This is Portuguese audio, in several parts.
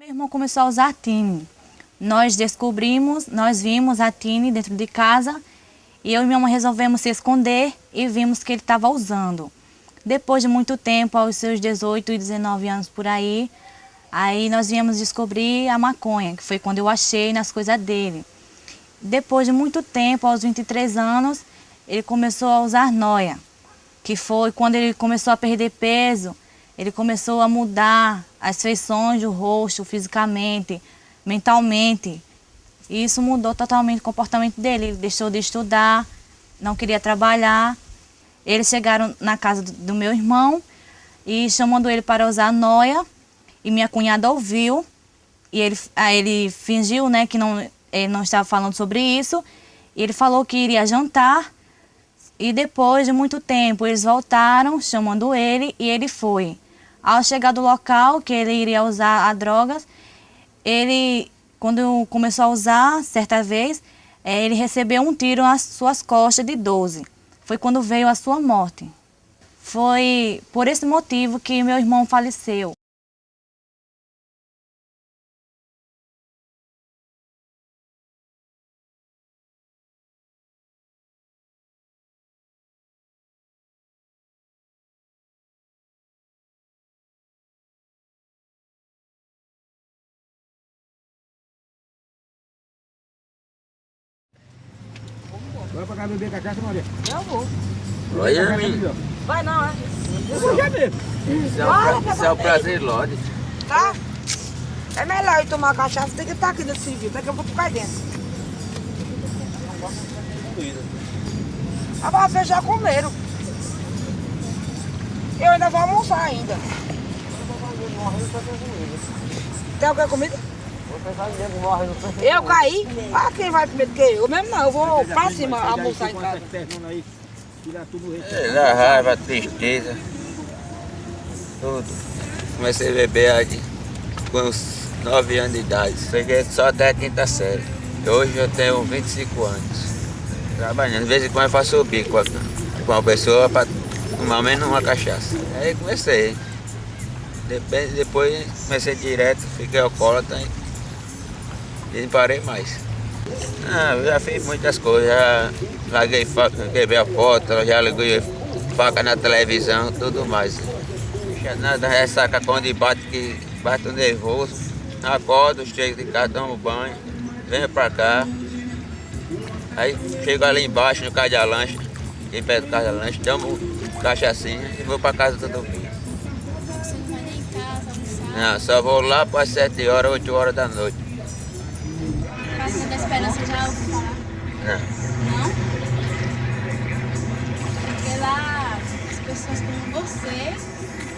Meu irmão começou a usar a Tine. Nós descobrimos, nós vimos a Tine dentro de casa e eu e minha mãe resolvemos se esconder e vimos que ele estava usando. Depois de muito tempo, aos seus 18 e 19 anos por aí, aí nós viemos descobrir a maconha, que foi quando eu achei nas coisas dele. Depois de muito tempo, aos 23 anos, ele começou a usar noia, que foi quando ele começou a perder peso, ele começou a mudar as feições do rosto, fisicamente, mentalmente. E isso mudou totalmente o comportamento dele. Ele deixou de estudar, não queria trabalhar. Eles chegaram na casa do meu irmão e chamando ele para usar noia. E minha cunhada ouviu. E ele, aí ele fingiu né, que não, ele não estava falando sobre isso. E ele falou que iria jantar. E depois de muito tempo eles voltaram chamando ele e ele foi. Ao chegar do local que ele iria usar a drogas, ele, quando começou a usar, certa vez, é, ele recebeu um tiro nas suas costas de 12. Foi quando veio a sua morte. Foi por esse motivo que meu irmão faleceu. Beber cachaça, Maria. Eu vou. Olha, mim. Vai não, é? Eu vou já mesmo. Isso é um, pra- isso é prazer, Lorde. Tá? É melhor ir tomar cachaça do que estar aqui nesse serviço. Daqui eu vou ficar dentro. Ah, vai fechar comeram. Eu ainda vou almoçar ainda. Tem alguma comida? Eu caí? Ah, quem vai comer do que eu? mesmo não, eu vou pra cima almoçar em casa. Aí, tirar tudo o resto. É, dá raiva, tristeza, tudo. Comecei a beber aí com uns 9 anos de idade. Cheguei só até a quinta série. Hoje eu tenho 25 anos. Trabalhando. De vez em quando eu faço o bico com a- com uma pessoa para tomar menos uma cachaça. Aí comecei. Depois, depois comecei direto, fiquei alcoólatra e não parei mais. Ah, eu já fiz muitas coisas, já larguei, quebrei a porta, já liguei faca na televisão, tudo mais. Já nada, ressaca quando bate, que bate o nervoso, acordo, chego de casa, tomo banho, venho pra cá. Aí chego ali embaixo no casa de lanche, em pé do casa de lanche, tomo cachaçinha e vou pra casa todo dia. Não nem. Não, só vou lá para 7 horas, 8 horas da noite. Praça da Esperança já ouviu falar? Não. Não? Porque lá as pessoas como você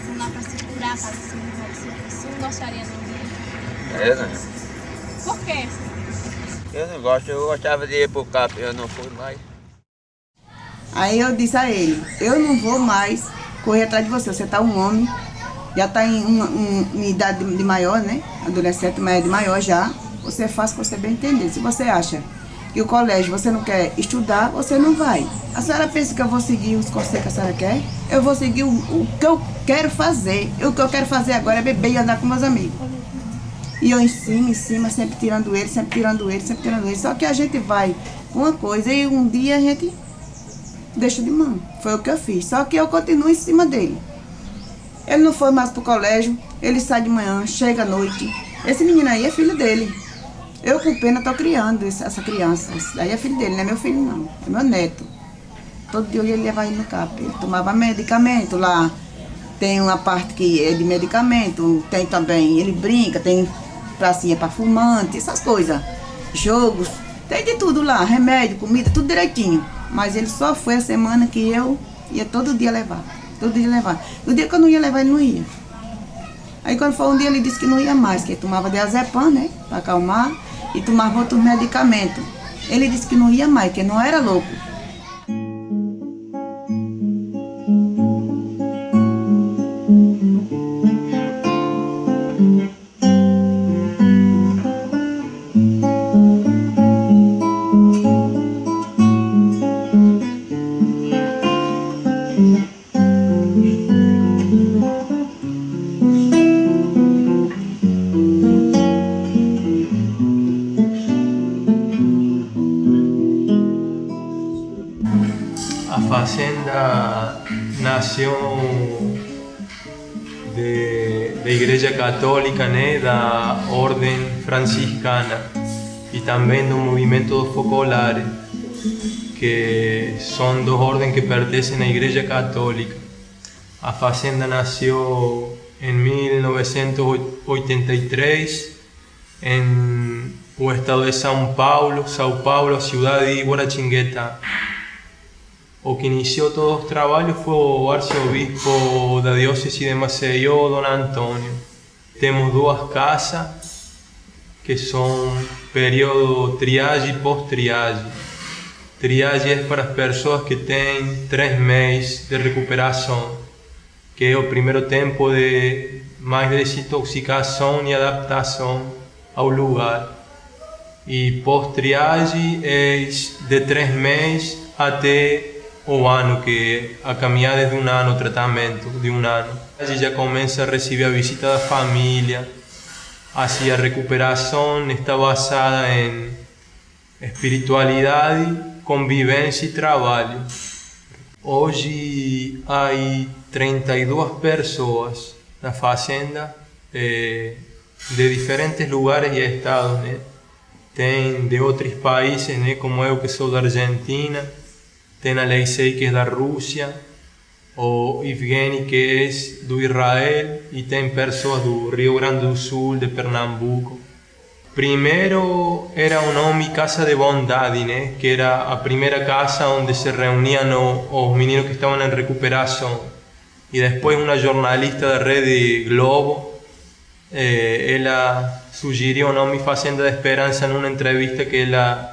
vão lá para se curar, para se envolver. Você não gostaria de ir? Eu não. Por quê? Eu não gosto, eu gostava de ir pro CAP, eu não fui mais. Aí eu disse a ele, eu não vou mais correr atrás de você, você tá um homem, já tá em, uma- um- idade de, de maior, né? Adolescente, mas é de maior já. Você faz o que você bem entender. Se você acha que o colégio você não quer estudar, você não vai. A senhora pensa que eu vou seguir os conselhos que a senhora quer? Eu vou seguir o, o que eu quero fazer. E o que eu quero fazer agora é beber e andar com meus amigos. E eu em cima, em cima, sempre tirando ele, sempre tirando ele, sempre tirando ele. Só que a gente vai com uma coisa e um dia a gente deixa de mão. Foi o que eu fiz. Só que eu continuo em cima dele. Ele não foi mais pro colégio, ele sai de manhã, chega à noite. Esse menino aí é filho dele. Eu com pena tô criando essa criança. Esse daí é filho dele, não é meu filho não, é meu neto. Todo dia ele levava ele no CAP. Ele tomava medicamento lá. Tem uma parte que é de medicamento, tem também, ele brinca, tem pracinha para fumante, essas coisas. Jogos, tem de tudo lá, remédio, comida, tudo direitinho. Mas ele só foi a semana que eu ia todo dia levar. Todo dia levar. No dia que eu não ia levar, ele não ia. Aí quando foi um dia ele disse que não ia mais, que tomava diazepam, né? Para acalmar, e tomava outros medicamentos. Ele disse que não ia mais, que não era louco. Ella nació de, de Igreja Católica, né, da Ordem Franciscana e também do movimento dos focolares, que são dos ordens que pertencem à Igreja Católica. A fazenda nasceu em 1983 em o estado de São Paulo, São Paulo, cidade de Guaratinguetá. O que iniciou todos os trabalhos foi o arcebispo da diócese de Maceió, Dom Antônio. Temos duas casas que são período triagem e pós-triagem. Triagem é para as pessoas que têm três meses de recuperação, que é o primeiro tempo de mais desintoxicação e adaptação ao lugar. E pós-triagem é de três meses até o ano, que a caminhada de um ano, o tratamento de um ano. A gente já começa a receber a visita da família, assim a recuperação está basada em espiritualidade, convivência e trabalho. Hoje há 32 pessoas na fazenda eh, de diferentes lugares e estados, né? Tem de outros países, né? Como eu que sou da Argentina, tem Alexei que é da Rússia, o Evgeny que é do Israel e tem pessoas do Rio Grande do Sul, de Pernambuco. Primeiro era o nome Casa de Bondade, né? que era a primeira casa onde se reuniam os meninos que estavam em recuperação. E depois uma jornalista da Rede Globo, eh, ela sugeriu o nome Fazenda de Esperança numa entrevista que ela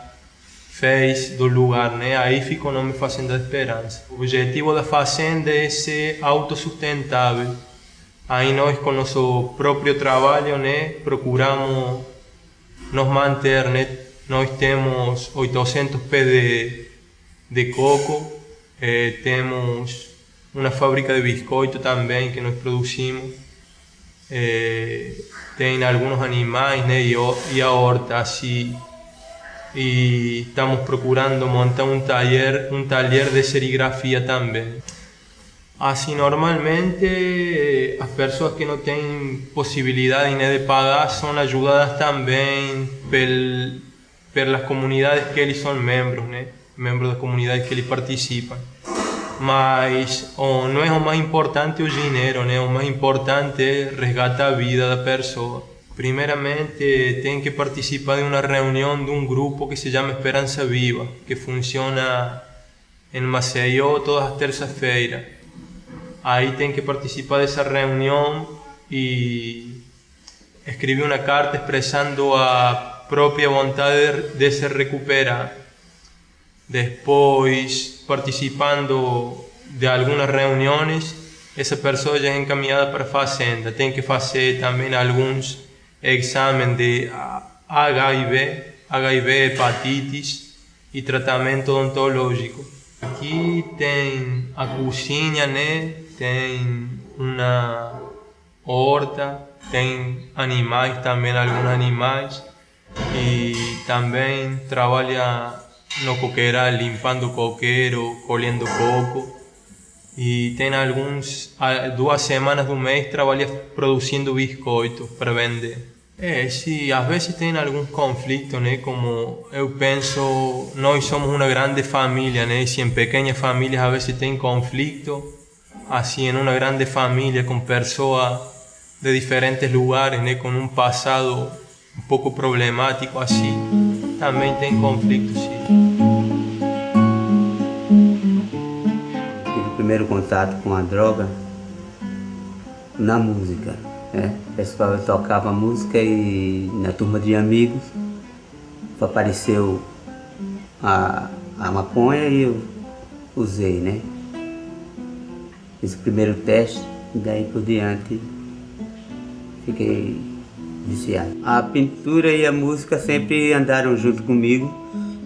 fez do lugar, né? Aí ficou o nome Fazenda Esperança. O objetivo da fazenda é ser autossustentável. Aí nós, com nosso próprio trabalho, né, procuramos nos manter, né? Nós temos 800 pés de, de coco, eh, temos uma fábrica de biscoito também que nós produzimos. Eh, tem alguns animais, né? E, e a horta, assim, e estamos procurando montar um taller, um taller de serigrafia também. Assim, normalmente as pessoas que não têm possibilidade né, de pagar são ajudadas também pel, pelas comunidades que eles são membros, né? membros da comunidade que eles participam. Mas oh, não é o mais importante o dinheiro, né? o mais importante é resgatar a vida da pessoa. Primeiramente, tem que participar de uma reunião de um grupo que se chama Esperança Viva, que funciona em Maceió todas as terças-feiras. Aí tem que participar dessa reunião e escrever uma carta expressando a própria vontade de se recuperar. Depois, participando de algumas reuniões, essa pessoa já é encaminhada para a fazenda. Tem que fazer também alguns exame de HIV, HIV, hepatites e tratamento odontológico. Aqui tem a cozinha, né? tem uma horta, tem animais também, alguns animais, e também trabalha no coqueiral, limpando coqueiro, colhendo coco. E tem alguns, duas semanas do mês, trabalha produzindo biscoitos para vender. É, sim, às vezes tem alguns conflitos, né? Como eu penso, nós somos uma grande família, né? Se em pequenas famílias às vezes tem conflito, assim, em uma grande família com pessoas de diferentes lugares, né? Com um passado um pouco problemático, assim, também tem conflitos, sim. Primeiro contato com a droga na música. É, o pessoal tocava música e na turma de amigos apareceu a, a maconha e eu usei, né? Fiz o primeiro teste e daí por diante fiquei viciado. A pintura e a música sempre andaram junto comigo,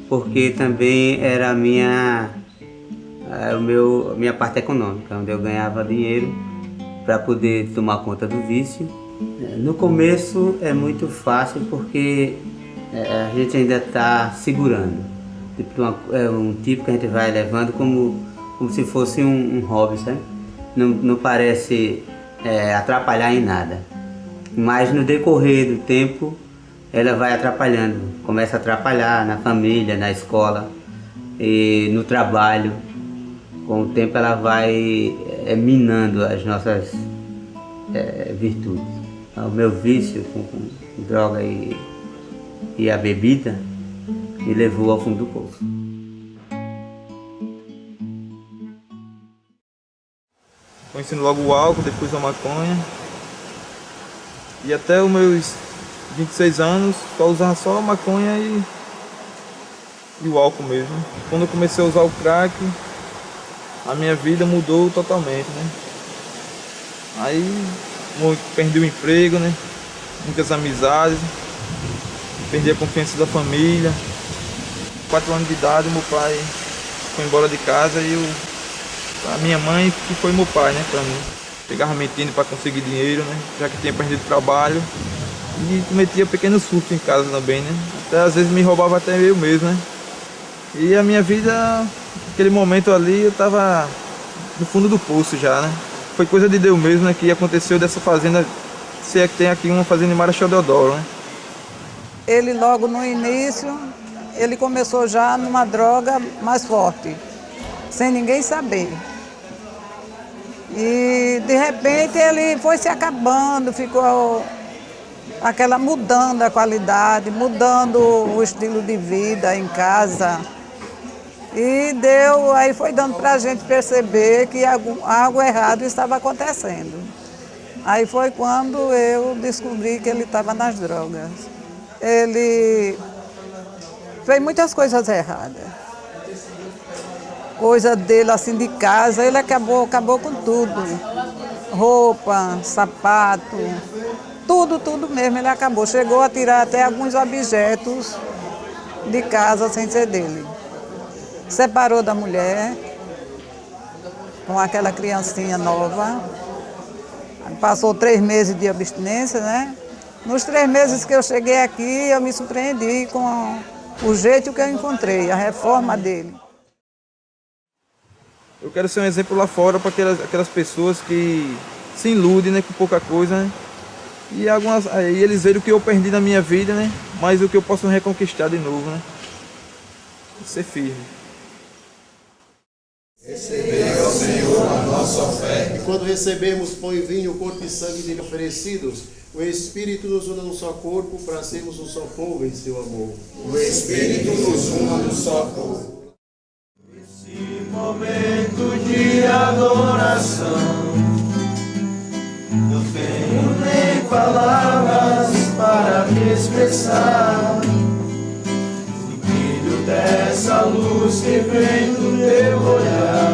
porque também era a minha, o meu, a minha parte econômica, onde eu ganhava dinheiro para poder tomar conta do vício. No começo é muito fácil porque é, a gente ainda está segurando. Tipo, é um tipo que a gente vai levando como como se fosse um, um hobby, sabe? Não, não parece é, atrapalhar em nada. Mas no decorrer do tempo, ela vai atrapalhando. Começa a atrapalhar na família, na escola e no trabalho. Com o tempo ela vai é, minando as nossas é, virtudes. O meu vício com, com droga e, e a bebida me levou ao fundo do poço. Conhecendo logo o álcool, depois a maconha. E até os meus 26 anos, só usava só a maconha e, e o álcool mesmo. Quando eu comecei a usar o crack, a minha vida mudou totalmente, né? Aí perdi o emprego, né? Muitas amizades, perdi a confiança da família. Quatro anos de idade, meu pai foi embora de casa e eu a minha mãe que foi meu pai, né, pra mim. Pegava mentindo para conseguir dinheiro, né, já que tinha perdido trabalho. E cometia pequenos furtos em casa também, né. Até às vezes me roubava até eu mesmo, né. E a minha vida, naquele momento ali, eu tava no fundo do poço já, né. Foi coisa de Deus mesmo, né, que aconteceu dessa fazenda, se é que tem aqui uma fazenda em Marechal Deodoro, né. Ele logo no início, ele começou já numa droga mais forte, sem ninguém saber. E de repente ele foi se acabando, ficou aquela mudando a qualidade, mudando o estilo de vida em casa. E deu, aí foi dando para a gente perceber que algo, errado estava acontecendo. Aí foi quando eu descobri que ele estava nas drogas. Ele fez muitas coisas erradas coisa dele assim de casa, ele acabou, acabou com tudo. Roupa, sapato, tudo, tudo mesmo ele acabou. Chegou a tirar até alguns objetos de casa sem ser dele. Separou da mulher com aquela criancinha nova. Passou três meses de abstinência, né? Nos três meses que eu cheguei aqui, eu me surpreendi com o jeito que eu encontrei, a reforma dele. Eu quero ser um exemplo lá fora para aquelas, aquelas pessoas que se iludem né, com pouca coisa, né? E algumas, aí eles veem o que eu perdi na minha vida, né? Mas o que eu posso reconquistar de novo, né? Ser firme. Recebei ao Senhor a nossa oferta. E quando recebemos pão e vinho, corpo e sangue dele oferecidos, o Espírito nos une num só corpo para sermos um só povo em seu amor. O Espírito nos une num só corpo momento de adoração. Não tenho nem palavras para me expressar. Luz que vem do teu olhar.